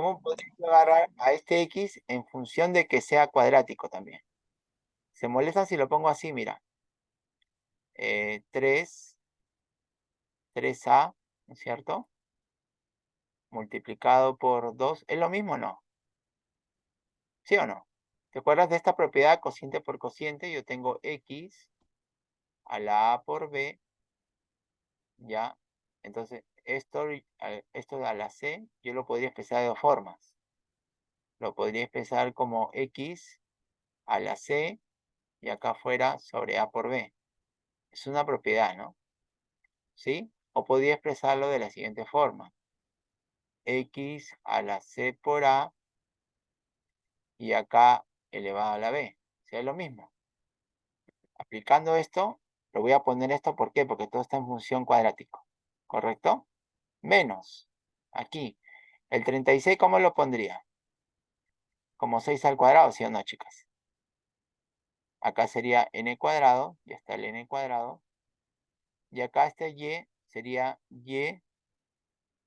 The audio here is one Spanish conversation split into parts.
¿cómo podría agarrar a este X en función de que sea cuadrático también? Se molesta si lo pongo así, mira. 3, eh, 3A, ¿no es cierto? Multiplicado por 2, ¿es lo mismo o no? ¿Sí o no? ¿Te acuerdas de esta propiedad cociente por cociente? Yo tengo X a la A por B, ¿ya? Entonces, esto, esto a la C, yo lo podría expresar de dos formas. Lo podría expresar como X a la C y acá afuera sobre A por B. Es una propiedad, ¿no? ¿Sí? O podría expresarlo de la siguiente forma. X a la C por A y acá elevado a la B. O sea, es lo mismo. Aplicando esto, lo voy a poner esto, ¿por qué? Porque todo está en función cuadrático. ¿Correcto? Menos. Aquí. El 36, ¿cómo lo pondría? Como 6 al cuadrado, ¿sí o no, chicas? Acá sería n cuadrado, ya está el n cuadrado. Y acá este y sería y,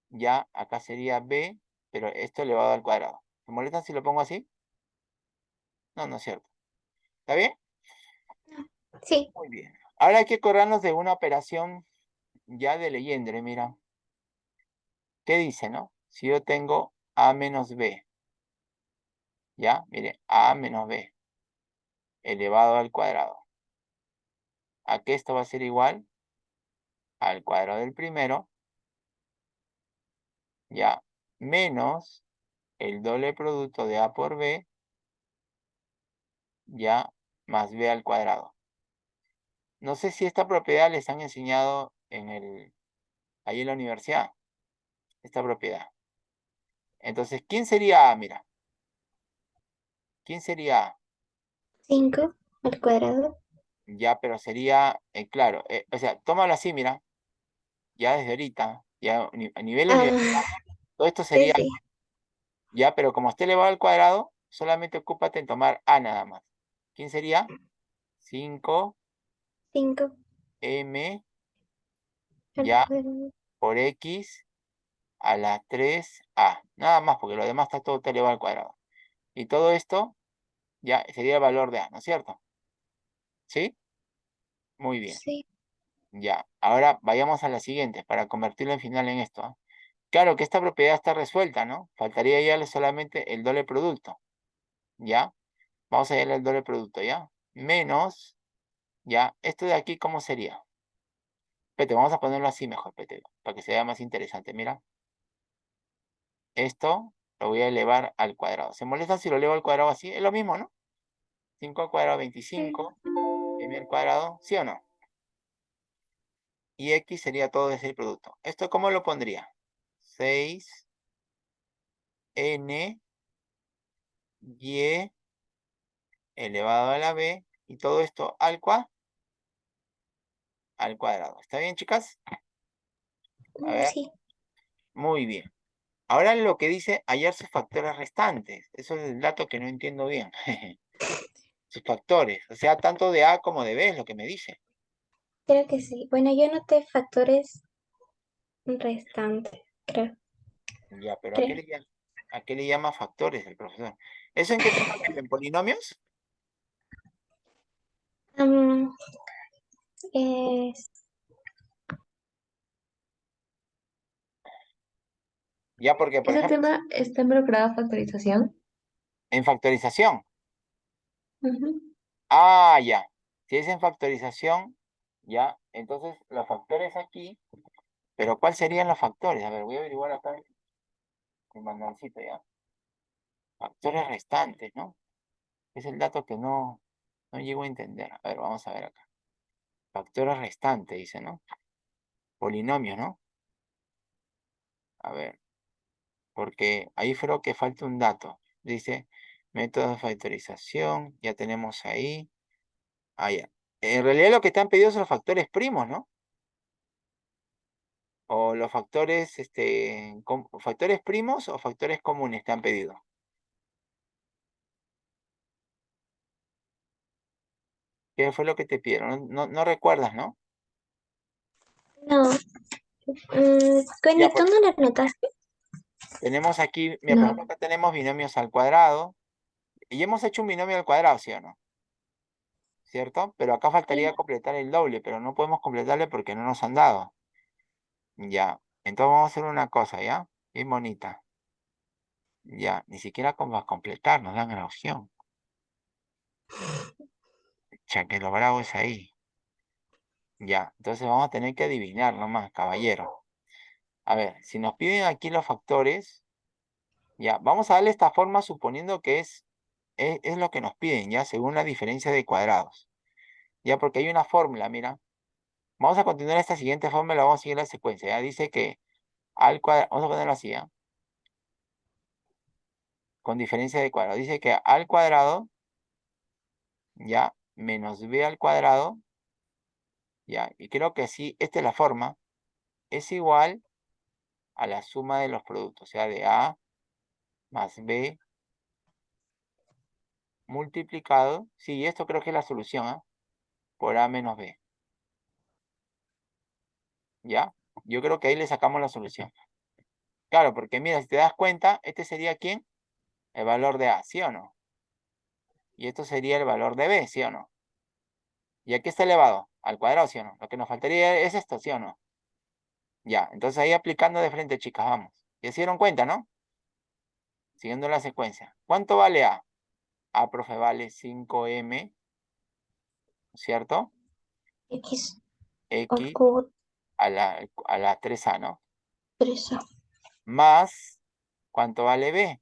ya acá sería b, pero esto elevado al cuadrado. ¿Se molesta si lo pongo así? No, no es cierto. ¿Está bien? Sí. Muy bien. Ahora hay que acordarnos de una operación ya de leyenda, mira. ¿Qué dice, no? Si yo tengo A menos B, ¿ya? Mire, A menos B, elevado al cuadrado. ¿A qué esto va a ser igual? Al cuadrado del primero, ¿ya? Menos el doble producto de A por B, ¿ya? Más B al cuadrado. No sé si esta propiedad les han enseñado en el, ahí en la universidad esta propiedad. Entonces, ¿quién sería A? Mira. ¿Quién sería A? 5 al cuadrado. Ya, pero sería, eh, claro, eh, o sea, tómalo así, mira. Ya desde ahorita, ya a nivel ah, todo esto sería, ya, pero como esté elevado al cuadrado, solamente ocúpate en tomar A nada más. ¿Quién sería? 5 5 M ya por X a la 3A. Nada más, porque lo demás está todo elevado al cuadrado. Y todo esto ya sería el valor de A, ¿no es cierto? ¿Sí? Muy bien. Sí. Ya, ahora vayamos a la siguiente para convertirlo en final en esto. ¿ah? Claro que esta propiedad está resuelta, ¿no? Faltaría ya solamente el doble producto. ¿Ya? Vamos a ir al doble producto, ¿ya? Menos, ¿ya? Esto de aquí, ¿cómo sería? Pete, vamos a ponerlo así mejor, Pete, para que sea más interesante. Mira, esto lo voy a elevar al cuadrado. ¿Se molesta si lo elevo al cuadrado así? Es lo mismo, ¿no? 5 al cuadrado, 25. M al cuadrado, ¿sí o no? Y X sería todo ese producto. ¿Esto cómo lo pondría? 6 N Y elevado a la B y todo esto al cuadrado. Al cuadrado. ¿Está bien, chicas? A ver. Sí. Muy bien. Ahora lo que dice hallar sus factores restantes. Eso es el dato que no entiendo bien. sus factores. O sea, tanto de A como de B es lo que me dice. Creo que sí. Bueno, yo noté factores restantes, creo. Ya, pero ¿a qué, le llama, factores el profesor? ¿Eso en qué te ¿En polinomios? es Ya, porque por ¿Ese tema está involucrado en factorización? En factorización. Ah, ya. Si es en factorización, ya, entonces los factores aquí, pero ¿cuáles serían los factores? A ver, voy a averiguar acá mi mandancito ya. Factores restantes, ¿no? Es el dato que no, no llego a entender. A ver, vamos a ver acá. Factores restantes, dice, ¿no? Polinomios, ¿no? A ver porque ahí creo que falta un dato. Dice, método de factorización, ya tenemos ahí. Ah, ya. En realidad lo que están pedidos son los factores primos, ¿no? O los factores, este, factores primos o factores comunes están pedidos. ¿Qué fue lo que te pidieron? No, no, recuerdas, ¿no? No. Mm, ¿Con no las notaste? Tenemos aquí, mira, por No. ejemplo, acá tenemos binomios al cuadrado. Y hemos hecho un binomio al cuadrado, ¿sí o no? ¿Cierto? Pero acá faltaría completar el doble, pero no podemos completarle porque no nos han dado. Ya, entonces vamos a hacer una cosa, ¿ya? Bien bonita. Ya, ni siquiera como a completar, nos dan la opción. Ya que lo bravo es ahí. Ya, entonces vamos a tener que adivinar nomás, caballero. A ver, si nos piden aquí los factores, ya, vamos a darle esta forma suponiendo que es, es, lo que nos piden, ya, según la diferencia de cuadrados. Ya, porque hay una fórmula, mira. Vamos a continuar esta siguiente fórmula, vamos a seguir la secuencia, ya. Dice que al cuadrado, vamos a ponerlo así, ya. Con diferencia de cuadrado. Dice que al cuadrado, ya, menos b al cuadrado, ya, y creo que sí, esta es la forma, es igual a la suma de los productos, o sea, de A más B multiplicado, sí, esto creo que es la solución, ¿ah? Por A menos B. ¿Ya? Yo creo que ahí le sacamos la solución. Claro, porque mira, si te das cuenta, este sería ¿quién? El valor de A, ¿sí o no? Y esto sería el valor de B, ¿sí o no? Y aquí está elevado al cuadrado, ¿sí o no? Lo que nos faltaría es esto, ¿sí o no? Ya, entonces ahí aplicando de frente, chicas, vamos. ¿Ya se dieron cuenta, no? Siguiendo la secuencia. ¿Cuánto vale A? A, profe, vale 5M, ¿cierto? X X a la, a la 3A, ¿no? 3A. Más, ¿cuánto vale B?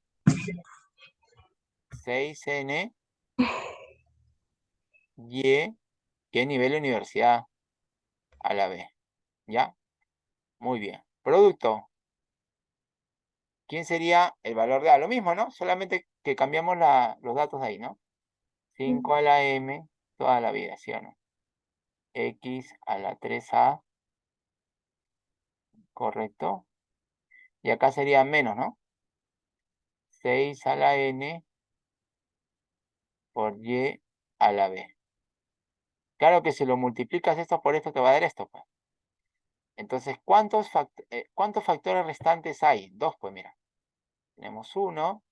6N Y, ¿qué nivel de universidad? A la B, ¿ya? Muy bien. Producto. ¿Quién sería el valor de A? Lo mismo, ¿no? Solamente que cambiamos la, los datos de ahí, ¿no? 5 a la M toda la vida, ¿sí o no? X a la 3A. Correcto. Y acá sería menos, ¿no? 6 a la N por Y a la B. Claro que si lo multiplicas esto por esto te va a dar esto, pues. Entonces, ¿cuántos, fact- eh, ¿cuántos factores restantes hay? Dos, pues mira. Tenemos uno.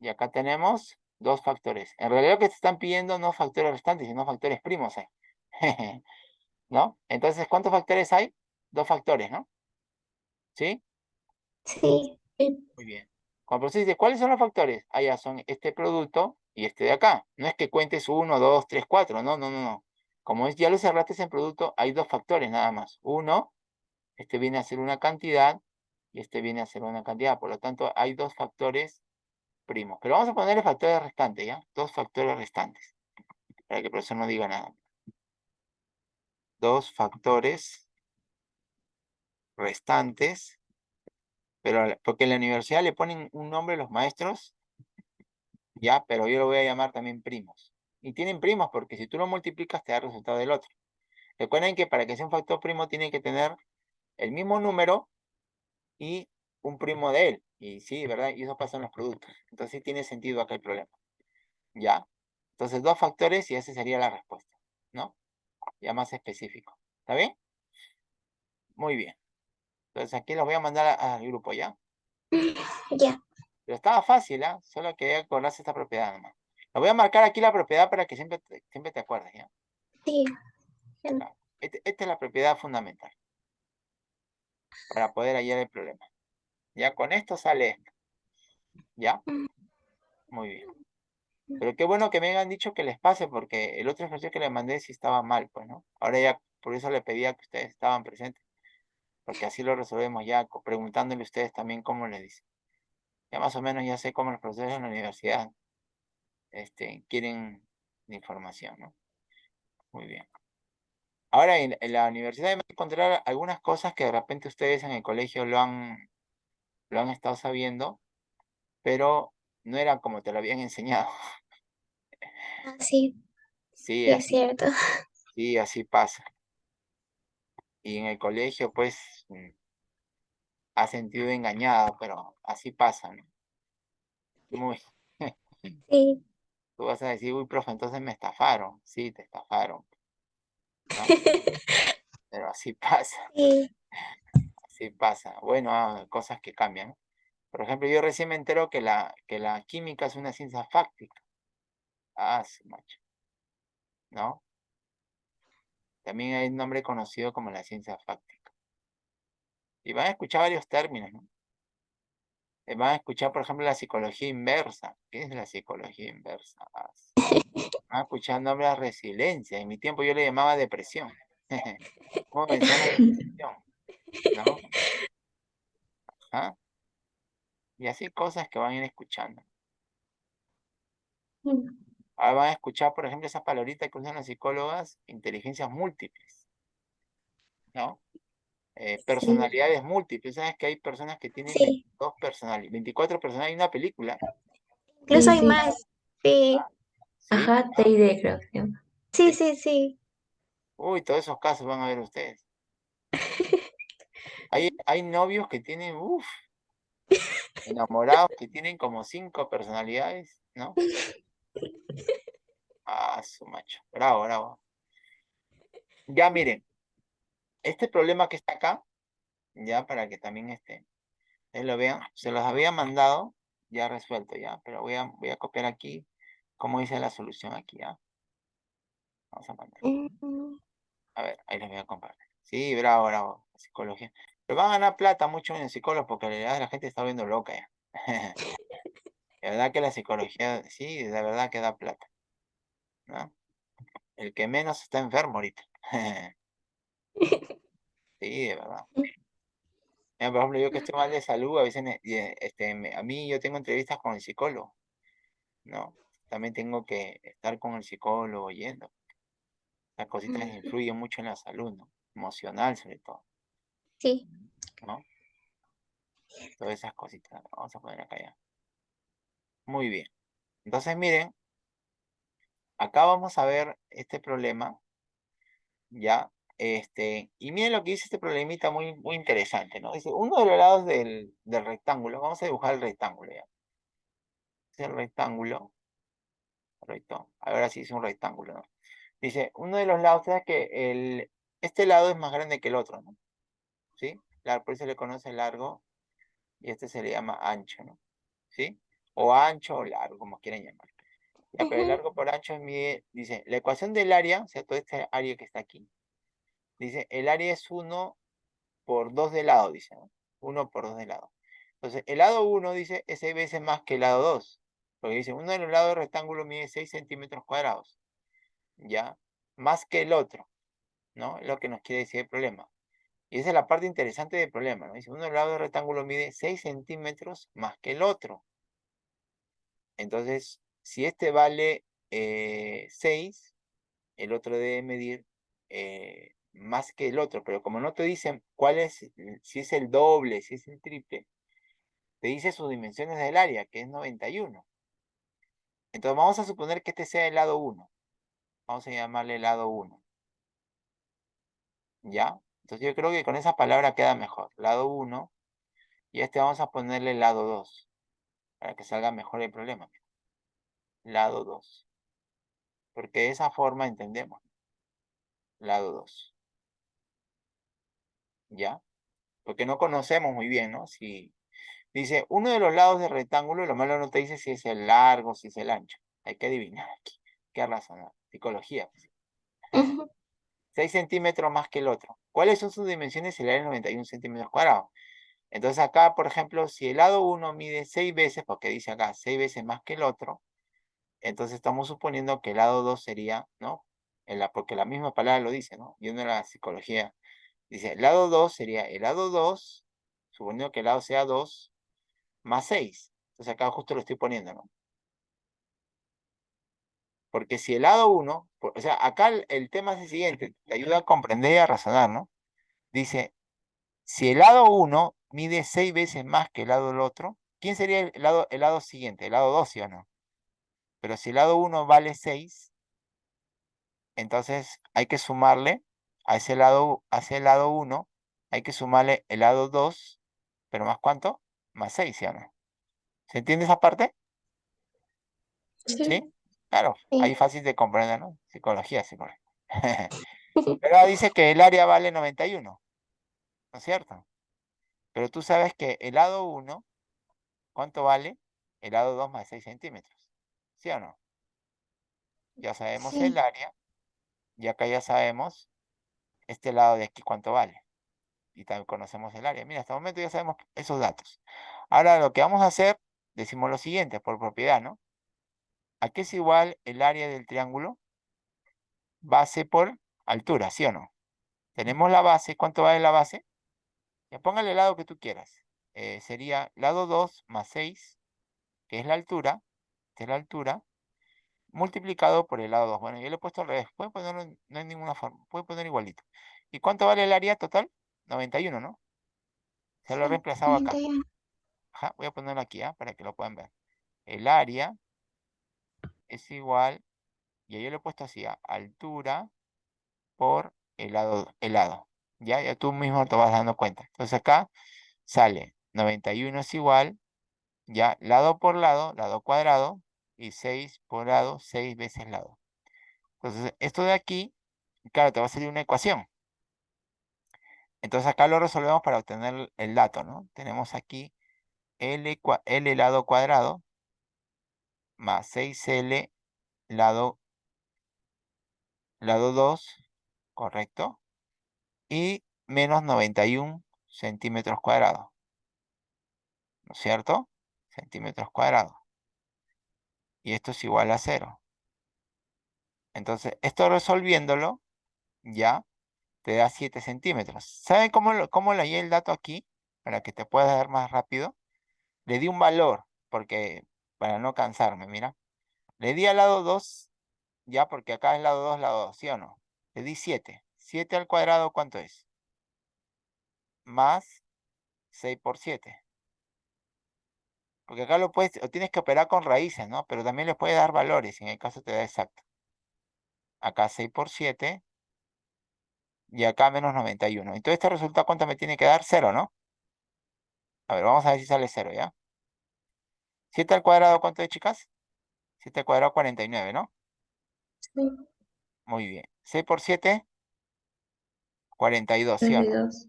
Y acá tenemos dos factores. En realidad lo que te están pidiendo no factores restantes, sino factores primos. eh. ¿No? Entonces, ¿cuántos factores hay? Dos factores, ¿no? ¿Sí? Sí. Muy bien. Cuando dice, ¿cuáles son los factores? Ah, ya son este producto y este de acá. No es que cuentes uno, dos, tres, cuatro. No, no, no, no. Como es, ya lo cerraste en producto, hay dos factores nada más. Uno, este viene a ser una cantidad y este viene a ser una cantidad. Por lo tanto, hay dos factores primos. Pero vamos a ponerle factores restantes, ¿ya? Dos factores restantes. Para que el profesor no diga nada. Dos factores restantes. Pero porque en la universidad le ponen un nombre a los maestros, ya, pero yo lo voy a llamar también primos. Y tienen primos porque si tú lo multiplicas te da el resultado del otro. Recuerden que para que sea un factor primo tiene que tener el mismo número y un primo de él. Y sí, ¿verdad? Y eso pasa en los productos. Entonces sí tiene sentido acá el problema. ¿Ya? Entonces dos factores y esa sería la respuesta, ¿no? Ya más específico. ¿Está bien? Muy bien. Entonces aquí los voy a mandar a- al grupo, ¿ya? Ya. Pero estaba fácil, ¿ah? Solo quería acordarse esta propiedad nomás. Lo voy a marcar aquí la propiedad para que siempre te, siempre te acuerdes, ¿ya? Sí. Este- esta es la propiedad fundamental. Para poder hallar el problema. Ya con esto sale esto. ¿Ya? Muy bien. Pero qué bueno que me hayan dicho que les pase, porque el otro ejercicio que les mandé sí estaba mal, pues, ¿no? Ahora ya, por eso le pedía que ustedes estaban presentes. Porque así lo resolvemos ya, preguntándole a ustedes también cómo les dicen. Ya más o menos ya sé cómo los profesores en la universidad este, quieren información, ¿no? Muy bien. Ahora en, en la universidad me encontrar algunas cosas que de repente ustedes en el colegio lo han, lo han estado sabiendo, pero no eran como te lo habían enseñado. Ah, sí, Sí, sí, es así, cierto. sí, así pasa. Y en el colegio, pues, mm, ha sentido engañado, pero así pasa, ¿no? Muy, Sí. Tú vas a decir, uy, profe, entonces me estafaron. Sí, te estafaron. ¿no? Pero así pasa, Sí. así Sí pasa. Bueno, ah, cosas que cambian. Por ejemplo, yo recién me entero que la, que la química es una ciencia fáctica. Ah, su macho. ¿No? También hay un nombre conocido como la ciencia fáctica. Y van a escuchar varios términos, ¿no? Eh, Van a escuchar, por ejemplo, la psicología inversa. ¿Qué es la psicología inversa? Van a escuchar nombre de la resiliencia. En mi tiempo yo le llamaba depresión. ¿Cómo vencer la depresión? ¿No? Ajá. Y así cosas que van a ir escuchando. Ahora van a escuchar, por ejemplo, esas palabritas que usan las psicólogas, inteligencias múltiples, ¿no? Eh, personalidades múltiples. ¿Sabes que hay personas que tienen Sí. 22 personalidades, 24 personalidades? Hay una película, Incluso Sí, hay sí. más. Sí, ¿sí? Ajá, TID creo que sí, sí, sí. Uy, todos esos casos van a ver ustedes. Hay, hay novios que tienen, uff, enamorados que tienen como cinco personalidades, ¿no? Ah, su macho. Bravo, bravo. Ya miren, este problema que está acá, ya para que también este, lo vean, se los había mandado ya resuelto ya, pero voy a, voy a copiar aquí cómo dice la solución aquí, ¿ya? Vamos a mandar. Mm, A ver, ahí les voy a compartir. Sí, bravo, bravo, psicología. Pero van a ganar plata mucho en el psicólogo porque en realidad la gente está viendo loca ya. De verdad que la psicología, sí, de verdad que da plata. ¿no? El que menos está enfermo ahorita. Sí, de verdad. Mira, por ejemplo, yo que estoy mal de salud, a veces, este, a mí yo tengo entrevistas con el psicólogo, ¿no? También tengo que estar con el psicólogo yendo. Las cositas Ujú. influyen mucho en la salud, ¿no? Emocional sobre todo, Sí. ¿no? Todas esas cositas. Vamos a poner acá ya. Muy bien. Entonces, miren, acá vamos a ver este problema, ¿ya? Este, y miren lo que dice este problemita muy, muy interesante, ¿no? Dice, uno de los lados del, del rectángulo, vamos a dibujar el rectángulo, ¿ya? Es el rectángulo, correcto. Ahora sí es un rectángulo, ¿no? Dice, uno de los lados, ¿sabes que el, este lado es más grande que el otro, ¿no? ¿Sí? Claro, por eso se le conoce largo y este se le llama ancho, ¿no? ¿Sí? O ancho o largo, como quieran llamar. Ya, pero el largo por ancho es mide, dice, la ecuación del área, o sea, todo este área que está aquí, dice, el área es 1 por 2 de lado, dice, ¿no? 1 por 2 de lado. Entonces, el lado 1 dice, es 6 veces más que el lado 2, porque dice, uno de los lados del rectángulo mide 6 centímetros cuadrados, ¿ya? Más que el otro, ¿no? Es lo que nos quiere decir el problema. Y esa es la parte interesante del problema, ¿no? Dice, uno de los lados del rectángulo mide 6 centímetros más que el otro. Entonces, si este vale eh, 6, el otro debe medir eh, más que el otro, pero como no te dicen cuál es, el- si es el doble, si es el triple, te dice sus dimensiones del área, que es 91. Entonces vamos a suponer que este sea el lado 1. Vamos a llamarle lado 1. ¿Ya? Entonces yo creo que con esa palabra queda mejor. Lado 1. Y este vamos a ponerle lado 2. Para que salga mejor el problema. Lado 2. Porque de esa forma entendemos. Lado 2. ¿Ya? Porque no conocemos muy bien, ¿no? Si dice uno de los lados del rectángulo, lo malo no te dice si es el largo, si es el ancho. Hay que adivinar aquí. ¿Qué razonar? Psicología. pues. Ujú. 6 centímetros más que el otro. ¿Cuáles son sus dimensiones? El área es 91 centímetros cuadrados. Entonces acá, por ejemplo, si el lado 1 mide 6 veces, porque dice acá 6 veces más que el otro, entonces estamos suponiendo que el lado 2 sería, ¿no? En la, porque la misma palabra lo dice, ¿no? Viendo la psicología, dice, el lado 2 sería el lado 2, suponiendo que el lado sea 2, más 6. Entonces acá justo lo estoy poniendo, ¿no? Porque si el lado 1, o sea, acá el, el tema es el siguiente, te ayuda a comprender y a razonar, ¿no? Dice, si el lado 1 mide 6 veces más que el lado del otro, ¿quién sería el lado, el lado siguiente? El lado 2, ¿sí o no? Pero si el lado 1 vale 6, entonces hay que sumarle a ese lado, a ese lado 1, hay que sumarle el lado 2, pero más cuánto? Más 6, ¿sí o no? ¿Se entiende esa parte? Sí. ¿Sí? Claro, Sí. ahí fácil de comprender, ¿no? Psicología, psicología. Pero dice que el área vale 91, ¿no es cierto? Pero tú sabes que el lado 1, ¿cuánto vale? El lado 2 más 6 centímetros. ¿Sí o no? Ya sabemos el área. Y acá ya sabemos este lado de aquí cuánto vale. Y también conocemos el área. Mira, hasta el momento ya sabemos esos datos. Ahora lo que vamos a hacer, decimos lo siguiente, por propiedad, ¿no? ¿A qué es igual el área del triángulo? Base por altura, ¿sí o no? Tenemos la base, ¿cuánto vale la base? Ya póngale el lado que tú quieras. Eh, sería lado 2 más 6, que es la altura, que es la altura, multiplicado por el lado 2. Bueno, yo le he puesto al revés. Puede ponerlo, no hay ninguna forma, puede poner igualito. ¿Y cuánto vale el área total? 91, ¿no? Se lo he reemplazado acá. 91. Ajá, voy a ponerlo aquí, ¿ah? Para que lo puedan ver. El área es igual, y yo le he puesto así, ¿ah? altura por el lado, el lado. Ya, ya tú mismo te vas dando cuenta. Entonces acá sale 91 es igual, ya, lado por lado, lado cuadrado, y 6 por lado, 6 veces lado. Entonces, esto de aquí, claro, te va a salir una ecuación. Entonces acá lo resolvemos para obtener el dato, ¿no? Tenemos aquí L, lado cuadrado más 6L lado, lado 2, ¿correcto? Y menos 91 centímetros cuadrados. ¿No es cierto? Centímetros cuadrados. Y esto es igual a 0. Entonces, esto resolviéndolo, ya, te da 7 centímetros. ¿Saben cómo, cómo le hallé el dato aquí? Para que te puedas dar más rápido. Le di un valor, porque, para no cansarme, mira. Le di al lado 2, ya, porque acá es lado 2, lado 2, ¿sí o no? Le di 7. 7 al cuadrado, ¿cuánto es? Más 6 por 7. Porque acá lo puedes, o tienes que operar con raíces, ¿no? Pero también le puedes dar valores, en el caso te da exacto. Acá 6 por 7. Y acá menos 91. Entonces este resultado, ¿cuánto me tiene que dar? 0, ¿no? A ver, vamos a ver si sale 0, ¿ya? 7 al cuadrado, ¿cuánto es, chicas? 7 al cuadrado, 49, ¿no? Sí. Muy bien. 6 por 7, 42, ¿sí o no? 32.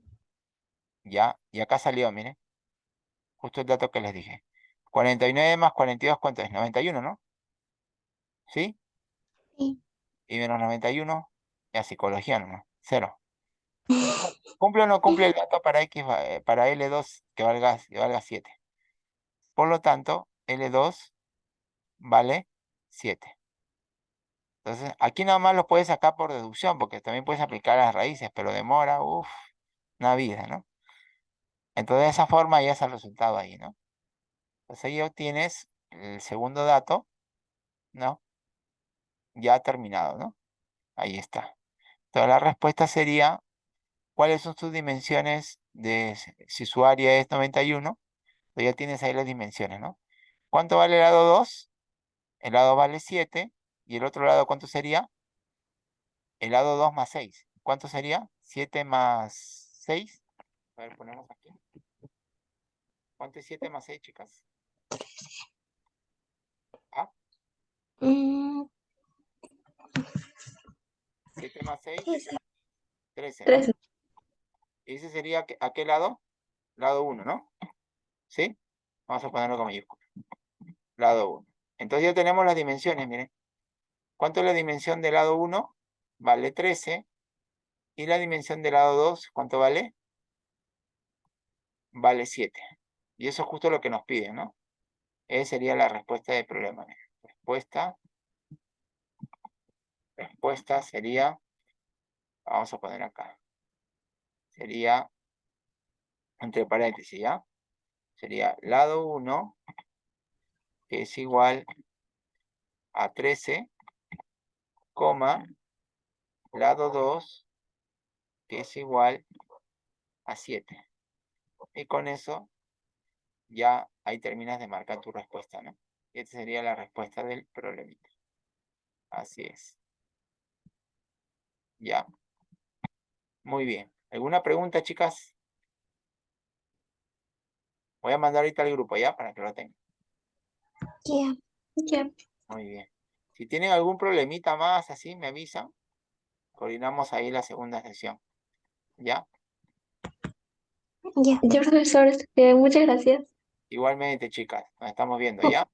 Ya, y acá salió, miren. Justo el dato que les dije. 49 más 42, ¿cuánto es? 91, ¿no? ¿Sí? Sí. Y menos 91, ya psicología nomás, 0. ¿Cumple o no cumple el dato para X, eh, para L2 que valga, que valga 7? Por lo tanto, L2 vale 7. Entonces, aquí nada más lo puedes sacar por deducción, porque también puedes aplicar las raíces, pero demora, uff, una vida, ¿no? Entonces, de esa forma ya es el resultado ahí, ¿no? Entonces ahí obtienes el segundo dato, ¿no? Ya terminado, ¿no? Ahí está. Entonces la respuesta sería, ¿cuáles son sus dimensiones de si su área es 91? Pues ya tienes ahí las dimensiones, ¿no? ¿Cuánto vale el lado 2? El lado vale 7. ¿Y el otro lado cuánto sería? El lado 2 más 6. ¿Cuánto sería? 7 más 6. A ver, ponemos aquí. ¿Cuánto es 7 más 6, chicas? Mm, 7 más 6, esa. 13. ¿no? 13. ¿Y ese sería a qué lado? Lado 1, ¿no? ¿Sí? Vamos a ponerlo con mayúscula. Lado 1. Entonces ya tenemos las dimensiones, miren. ¿Cuánto es la dimensión del lado 1? Vale 13. ¿Y la dimensión del lado 2? ¿Cuánto vale? Vale 7. Y eso es justo lo que nos piden, ¿no? Esa sería la respuesta del problema. Respuesta. Respuesta sería, vamos a poner acá. Sería, entre paréntesis, ¿ya? Sería lado 1, que es igual a 13, coma, lado 2, que es igual a 7. Y con eso ya ahí terminas de marcar tu respuesta, ¿no? Y esta sería la respuesta del problemita. Así es. Ya. Muy bien. ¿Alguna pregunta, chicas? Voy a mandar ahorita al grupo ya para que lo tengan. Ya. Ya. Muy bien. Si tienen algún problemita más así, me avisan. Coordinamos ahí la segunda sesión. ¿Ya? Ya. Ya, profesor, este, muchas gracias. Igualmente, chicas, nos estamos viendo, ¿ya?